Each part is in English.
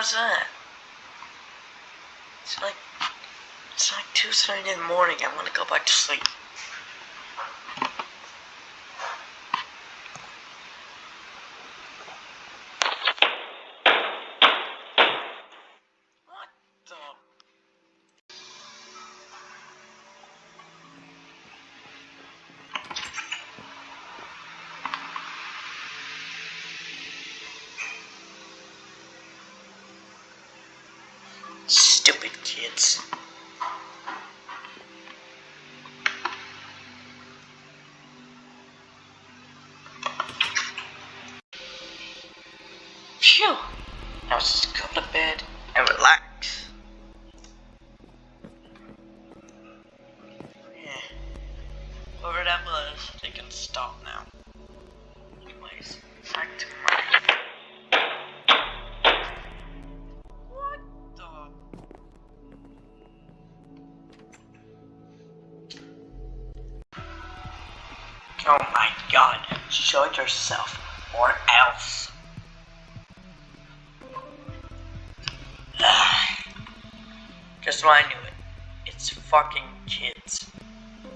Was that? It's like, it's like 2.30 in the morning. I want to go back to sleep. God, show it yourself, or else. Just when I knew it. It's fucking kids.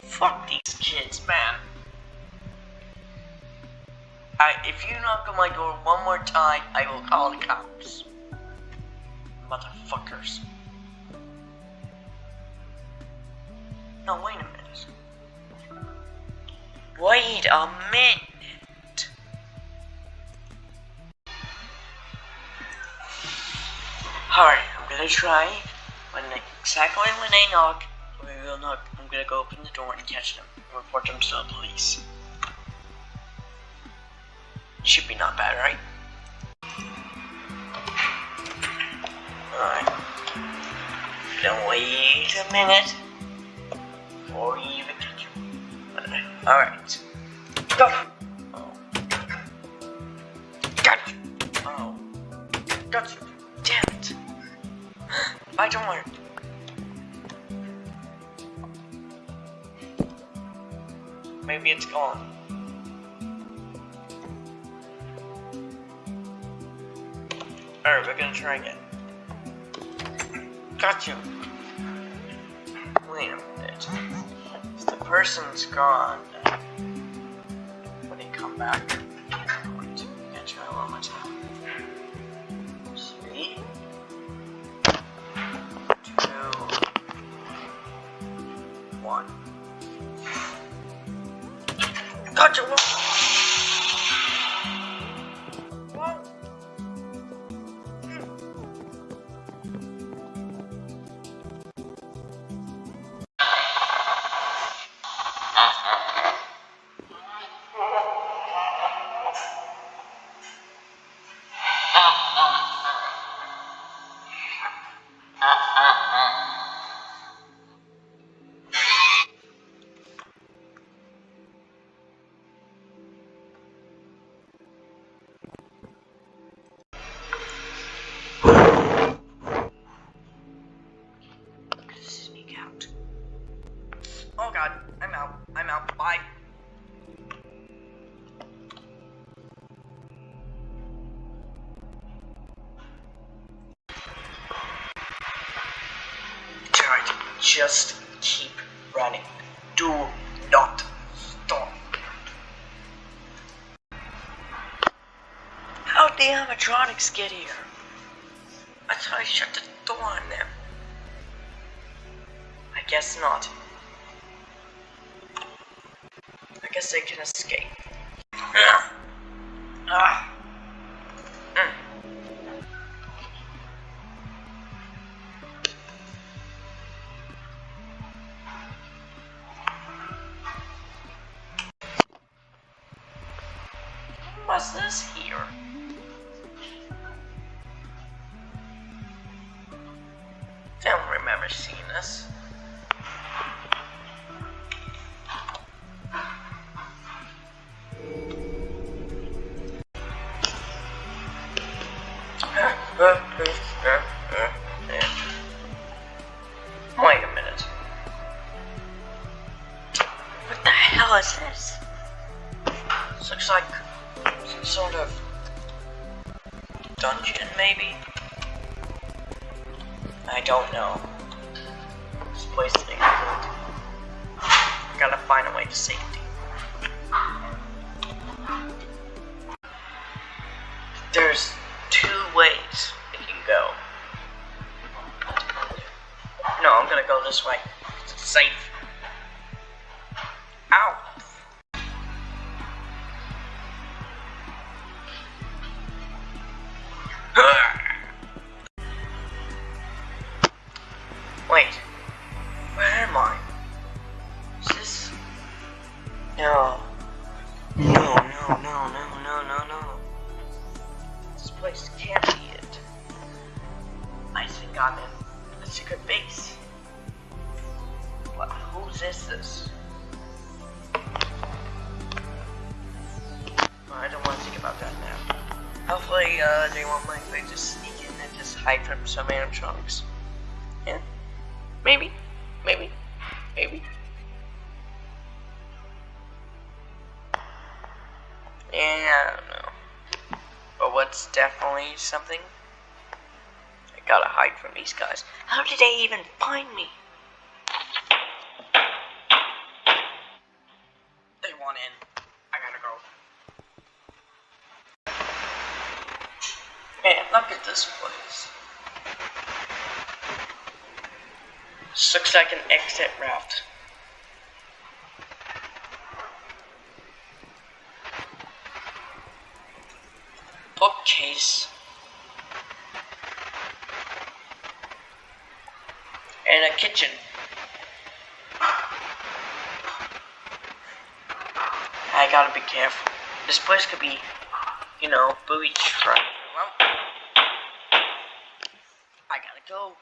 Fuck these kids, man. I, if you knock on my door one more time, I will call the cops. Motherfuckers. Wait a minute. Alright, I'm gonna try. When exactly when they knock, we will knock. I'm gonna go open the door and catch them and report them to the police. Should be not bad, right? Alright. Then wait a minute catch you. Alright. Go! Oh. Got you! Oh. Got you! Damn it! Bye, don't worry. Maybe it's gone. Alright, we're gonna try again. Got you. Wait a minute. If the person's gone, when they come back, just keep running. Do not stop. How'd the animatronics get here? I thought I shut the door on them. I guess not. I guess they can escape. What's this here? Definitely something? I gotta hide from these guys. How did they even find me? They want in. I gotta go. Man, look at this place. This looks like an exit route. Bookcase. And a kitchen. I gotta be careful. This place could be, you know, booby trapped. Well, I gotta go.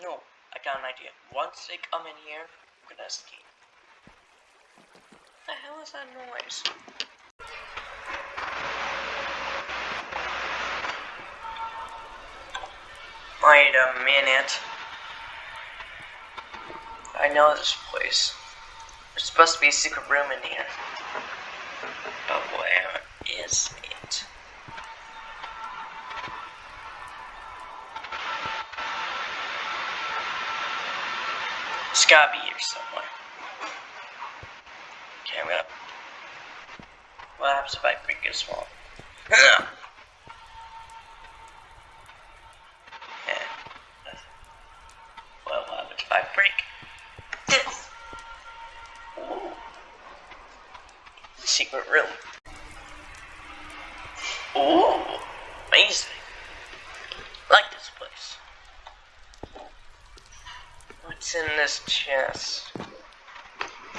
No, I got an idea. Once they come in here, I'm gonna escape. What the hell is that noise? Wait a minute. I know this place. There's supposed to be a secret room in here. But where is it? It's gotta be here somewhere. Okay, I'm gonna. What happens if I break this wall? Break this? Ooh. Secret room. Ooh, amazing. Like this place. What's in this chest?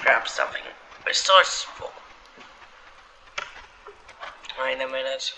Grab something. Full. Wait a minute.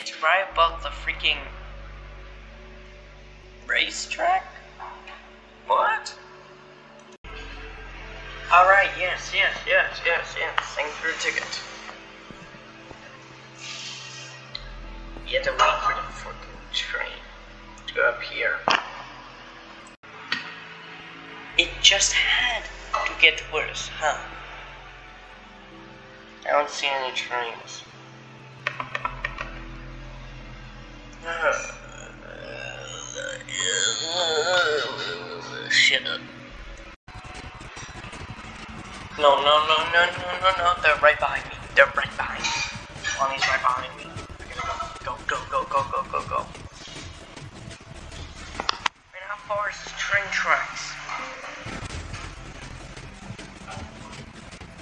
It's right above the freaking racetrack? What? Alright, yes, yes, yes, yes, yes. Thanks for the ticket. You have to wait for the fucking train to go up here. It just had to get worse, huh? I don't see any trains. Shut up. No, no, no, no, no, no, no. They're right behind me. They're right behind me. Bonnie's right behind me. Go. Go, go, go, go, go, go. Man, how far is this train tracks?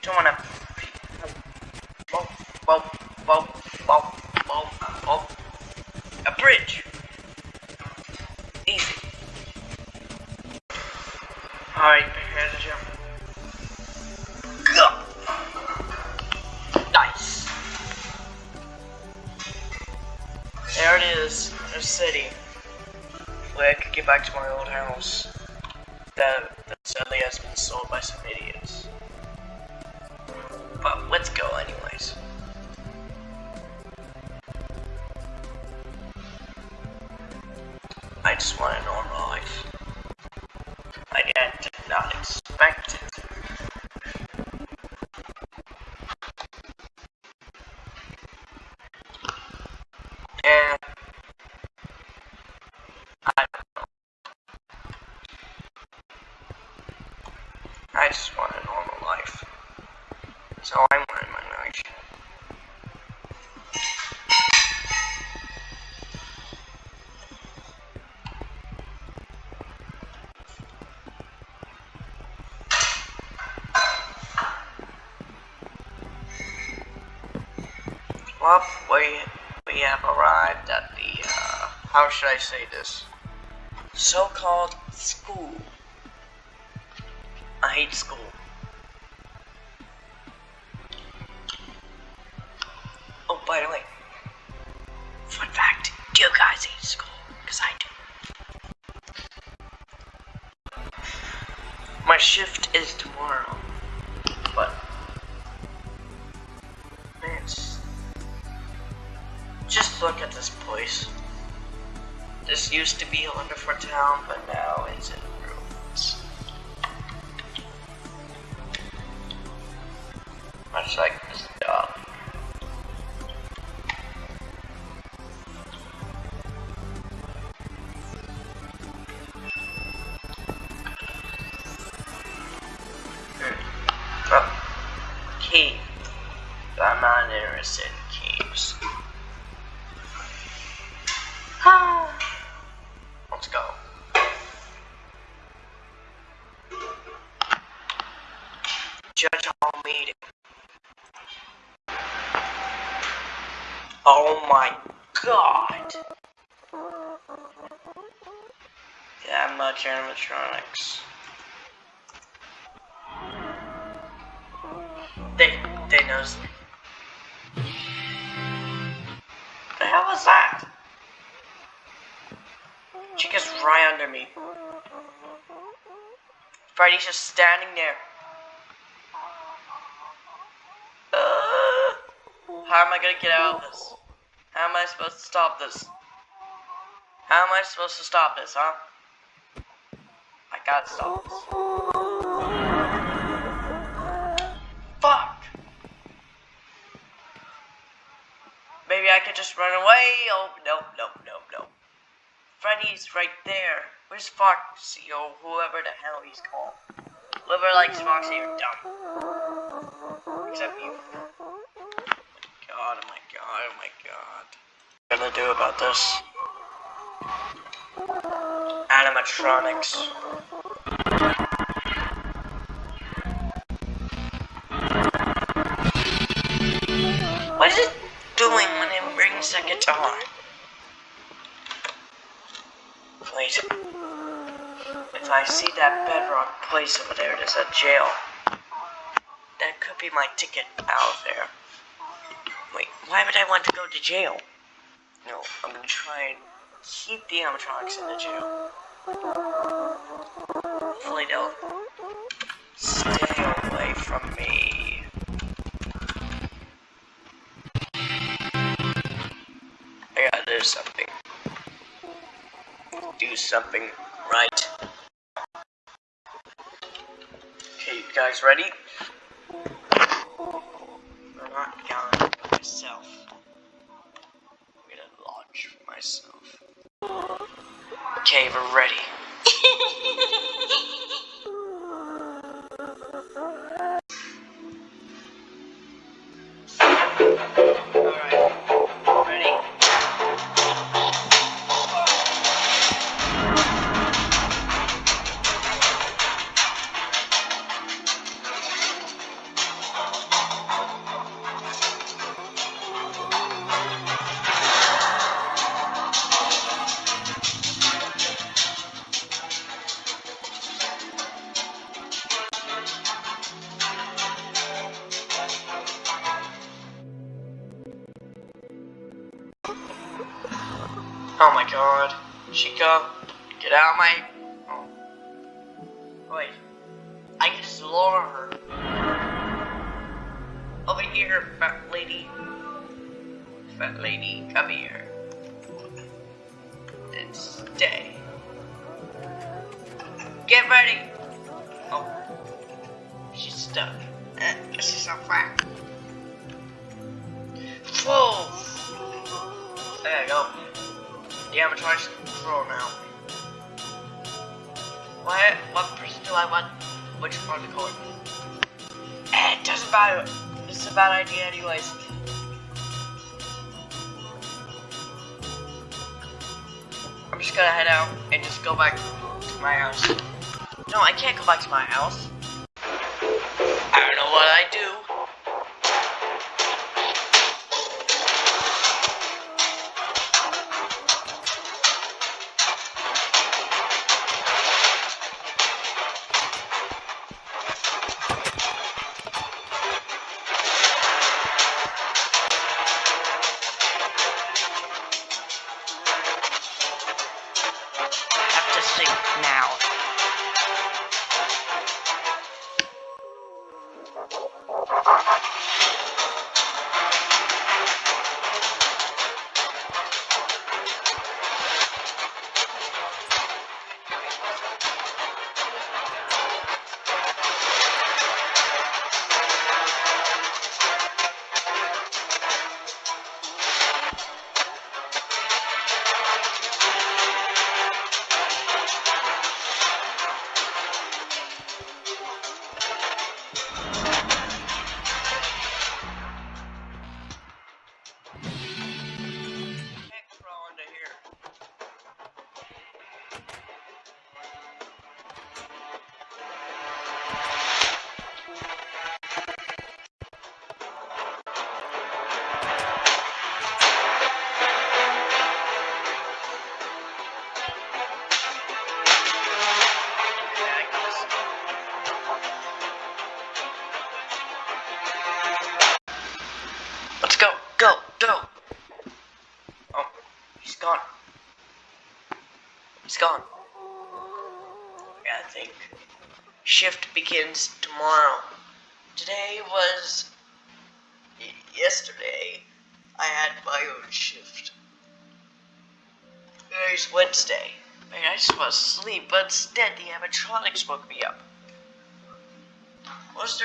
Don't wanna. Whoa, whoa, bridge. Easy. Alright, here's jump. Go! Nice. There it is, A city. Where I could get back to my old house. That, that sadly has been sold by some idiot. How should I say this? So-called school. I hate school. Oh, by the way, fun fact: Do you guys hate school? Cause I do. My shift is tomorrow, but it's- just look at this place. This used to be a wonderful town, but now it's in ruins. Much like Oh my god. That much animatronics. They they knows. The hell was that? Chica's right under me. Freddy's just standing there. Uh, how am I gonna get out of this? How am I supposed to stop this? How am I supposed to stop this, huh? I gotta stop this. Fuck! Maybe I could just run away? Oh, no, no, no, no. Freddy's right there. Where's Foxy or whoever the hell he's called? Whoever likes Foxy, you're dumb. Except you. Oh my god. What gonna do about this? Animatronics. What is it doing when it brings the guitar? Wait. If I see that bedrock place over there, there's a jail. That could be my ticket out of there. Wait, why would I want to go to jail? No, I'm gonna try and keep the animatronics in the jail. Hopefully they'll stay away from me. I gotta do something. Do something right. Okay, you guys ready? I'm not by myself. I'm gonna launch myself. Okay, we're ready. Which part of the it doesn't matter. It's a bad idea anyways. I'm just gonna head out and just go back to my house. No, I can't go back to my house. I don't know what I do.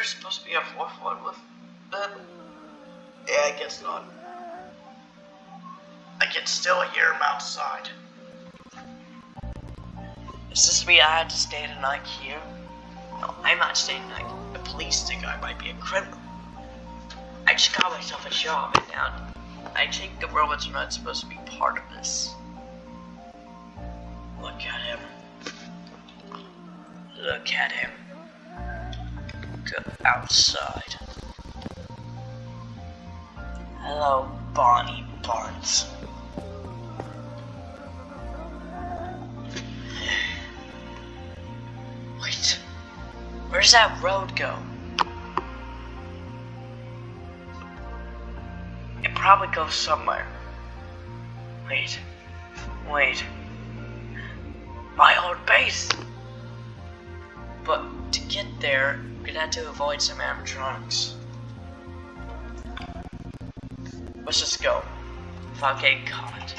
There supposed to be a fourth one with them? Yeah, I guess not. I can still hear him outside. Does this mean I had to stay the night here? No, I'm not staying the night. The police think I might be a criminal. I just got myself a job and now I think the robots are not supposed to be part of this. Look at him. Look at him. Go outside. Hello, Bonnie Barnes. Wait, where's that road go? It probably goes somewhere. Wait, wait. My old base! But to get there, We'd gonna avoid some animatronics. Let's just go. Fucking god.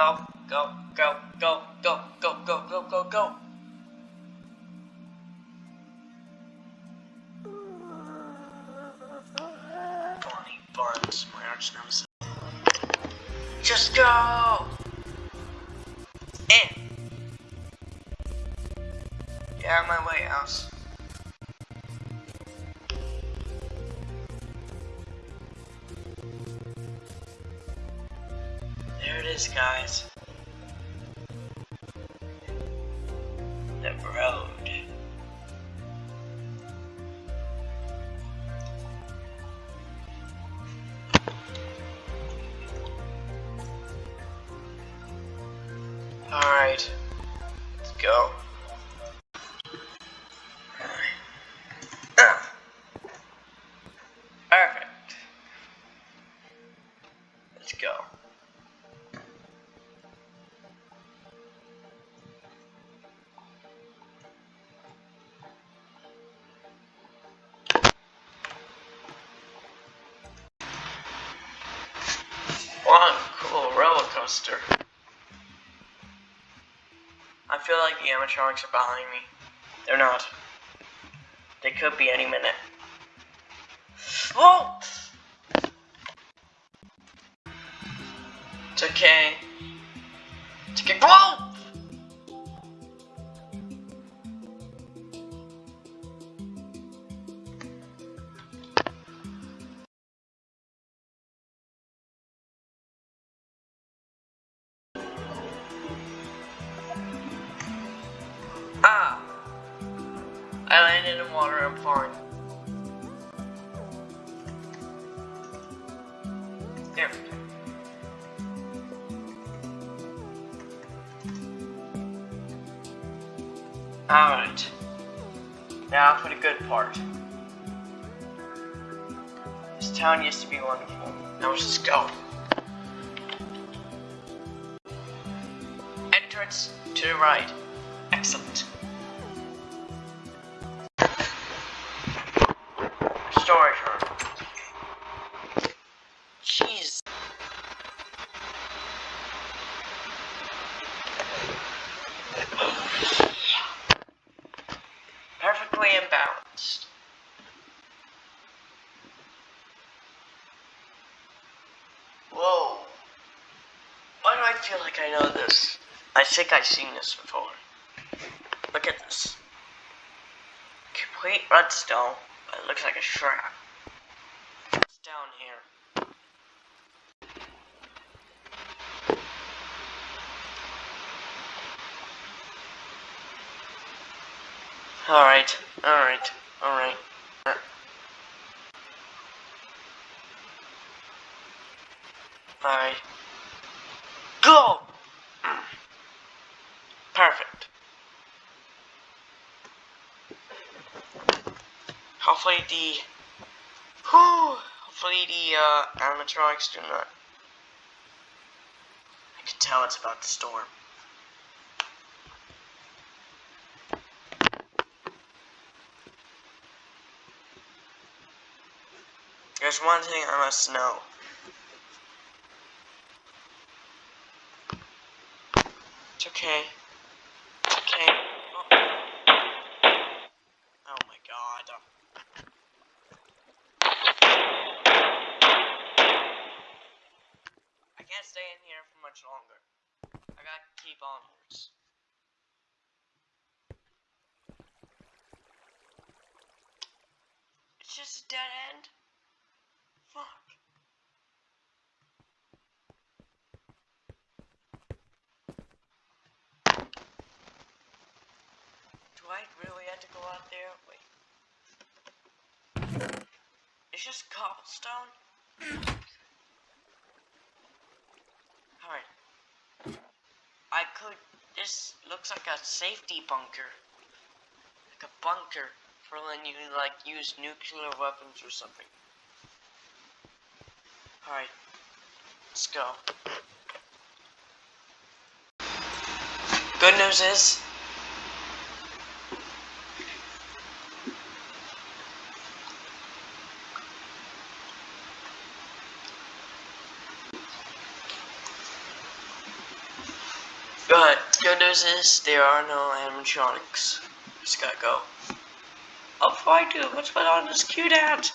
Go, go, go, go, go, go, go, go, go, go. There it is, guys. One cool roller coaster. I feel like the animatronics are behind me. They're not. They could be any minute. I'm fine. There. Alright. Now for the good part. This town used to be wonderful. Now let's just go. Entrance to the right. Feel like I know this? I think I've seen this before. Look at this. Complete redstone, but it looks like a trap. It's down here. Alright, alright, alright. Alright. Go! Perfect. Hopefully the whew, hopefully the uh, animatronics do not. I can tell it's about to storm. There's one thing I must know. It's okay. It's okay. Oh, oh my god. I can't stay in here for much longer. I gotta keep onwards. It's just a dead end. Fuck. Do I really have to go out there? Wait. It's just cobblestone? Alright. I could. This looks like a safety bunker. Like a bunker for when you, like, use nuclear weapons or something. Alright. Let's go. Good news is. Good. Good news is there are no animatronics. Just gotta go. Oh, before I do, What's going on this cute hat.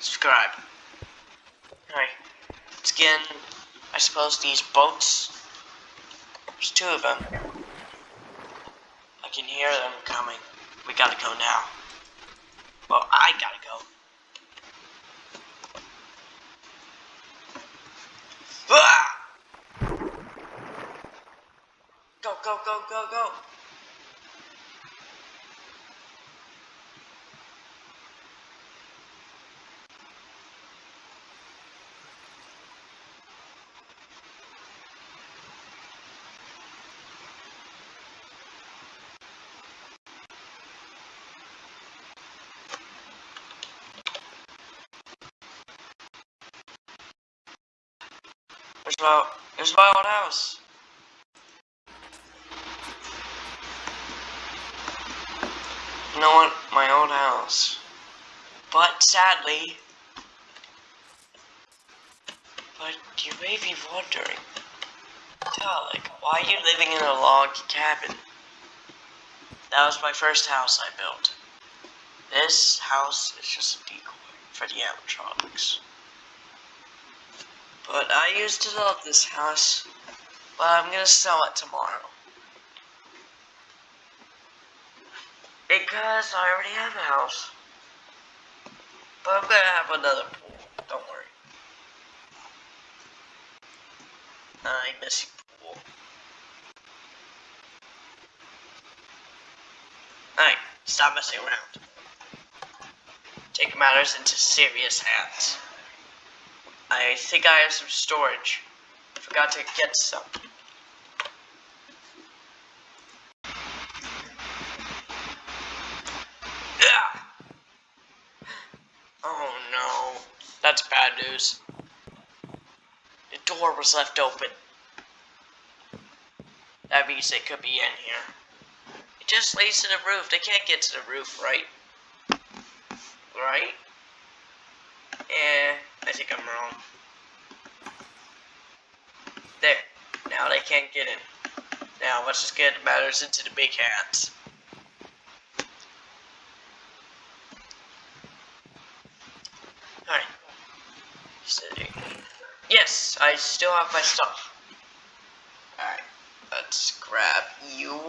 Subscribe. Alright. Let's get in, I suppose, these boats. There's two of them. I can hear them coming. We gotta go now. Well, I gotta go. Ah! Go, go, go, go. There's my, there's my old house. Know what? My old house. But sadly, but you may be wondering, Dalek, why are you living in a log cabin? That was my first house I built. This house is just a decoy for the animatronics. But I used to love this house, but I'm gonna sell it tomorrow. Because I already have a house. But I'm gonna have another pool, don't worry. I miss you, pool. Alright, stop messing around. Take matters into serious hands. I think I have some storage. Forgot to get some. Ah! Oh no, that's news. The door was left open. That means they could be in here. It just leads to the roof. They can't get to the roof, right? Right? Eh, I think I'm wrong. There. Now they can't get in. Now let's just get matters into the big hands. Alright. Sitting. Yes, I still have my stuff. Alright. Let's grab you,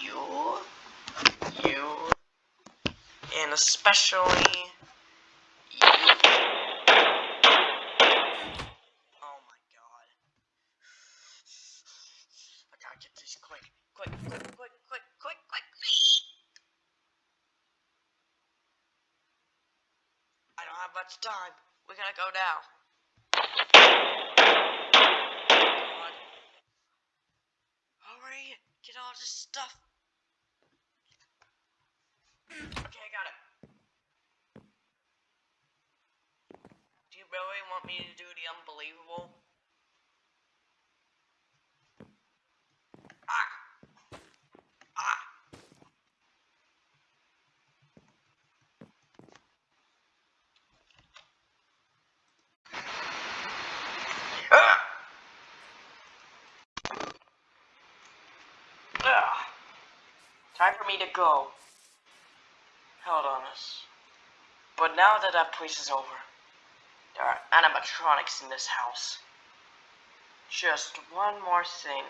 you, you, and especially you. Oh my god. I gotta get these quick, quick, quick, quick, quick, quick, quick. I don't have much time. We gotta go now. God. Hurry! Get all this stuff. Okay, I got it. Do you really want me to do the unbelievable? Ah! Ah! Ah! Ah! Time for me to go. Hold on us. But now that that place is over, there are animatronics in this house. Just one more thing.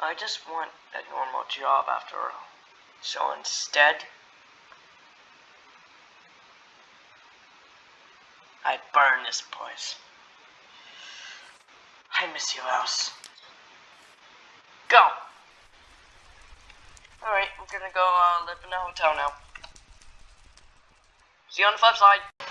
I just want a normal job after all. So instead, I burn this place. I miss you, house. Go! Alright, I'm gonna go uh, live in a hotel now. See you on the flip side.